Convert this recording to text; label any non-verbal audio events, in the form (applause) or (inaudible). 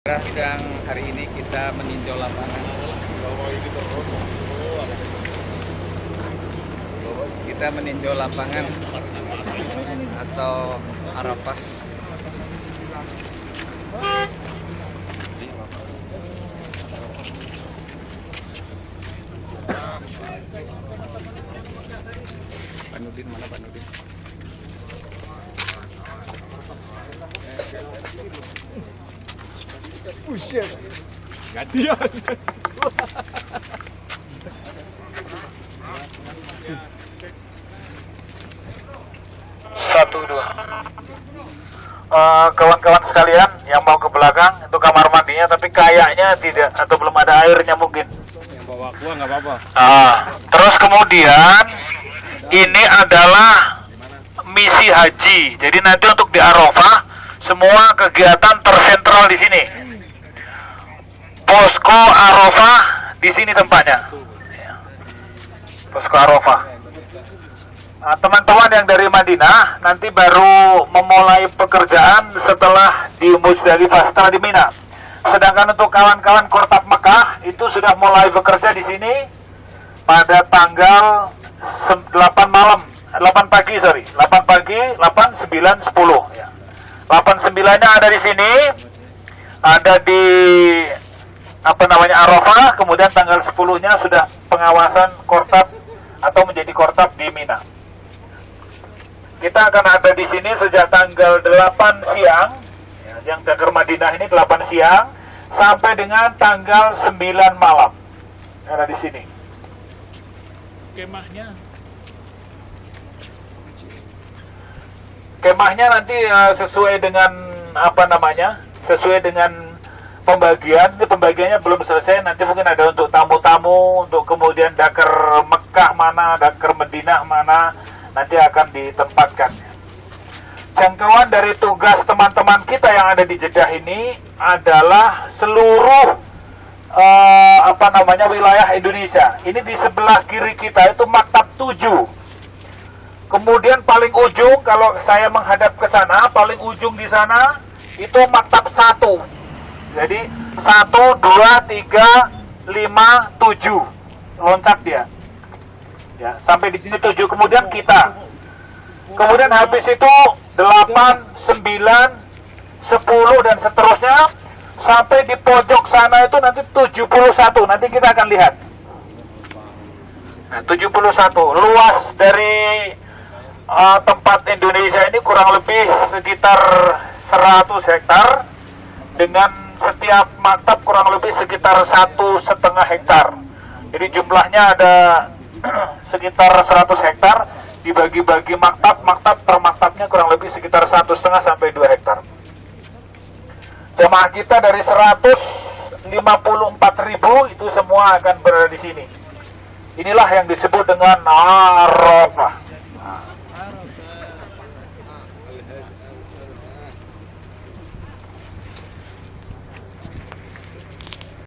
Siang hari ini kita meninjau lapangan. Kita meninjau lapangan atau Arafah. Panudin mana Panudin? Gantian. Satu dua. Eh, kawan-kawan sekalian yang mau ke belakang itu kamar mandinya tapi kayaknya tidak atau belum ada airnya mungkin. Yang bawa gua nggak apa-apa. Ah, terus kemudian ini adalah misi haji. Jadi nanti untuk di Arafah semua kegiatan tersentral di sini. Posko Arafah di sini tempatnya. Posko Arafah. Nah, teman-teman yang dari Madinah nanti baru memulai pekerjaan setelah di Musdalifah, setelah di Mina. Sedangkan untuk kawan-kawan Kortap Mekah itu sudah mulai bekerja di sini pada tanggal sem- 8 malam, 8 pagi sorry, 8 pagi, 8, 9, 10 ya. 8 9 nya ada di sini, ada di apa namanya Arafah, kemudian tanggal 10 nya sudah pengawasan Kortap atau menjadi Kortap di Mina. Kita akan ada di sini sejak tanggal 8 siang, ya, yang Dakar Madinah ini 8 siang, sampai dengan tanggal 9 malam. Ada di sini. Kemahnya Kemahnya nanti eh, sesuai dengan apa namanya? Sesuai dengan pembagian. Ini pembagiannya belum selesai. Nanti mungkin ada untuk tamu-tamu, untuk kemudian Dakar Mekah mana, Dakar Madinah mana, nanti akan ditempatkan. Jangkauan dari tugas teman-teman kita yang ada di Jeddah ini adalah seluruh eh, apa namanya wilayah Indonesia. Ini di sebelah kiri kita itu maktab 7. Kemudian paling ujung kalau saya menghadap ke sana, paling ujung di sana itu maktab 1. Jadi 1 2 3 5 7. Loncat dia. Ya, sampai di sini 7. Kemudian kita. Kemudian habis itu 8 9 10 dan seterusnya sampai di pojok sana itu nanti 71. Nanti kita akan lihat. Nah, 71 luas dari uh, tempat Indonesia ini kurang lebih sekitar 100 hektar dengan setiap maktab kurang lebih sekitar satu setengah hektar. Jadi jumlahnya ada (clears throat) sekitar 100 hektar dibagi-bagi maktab, maktab per maktabnya kurang lebih sekitar satu setengah sampai 2 hektar. Jemaah kita dari 154 ribu itu semua akan berada di sini. Inilah yang disebut dengan Arafah.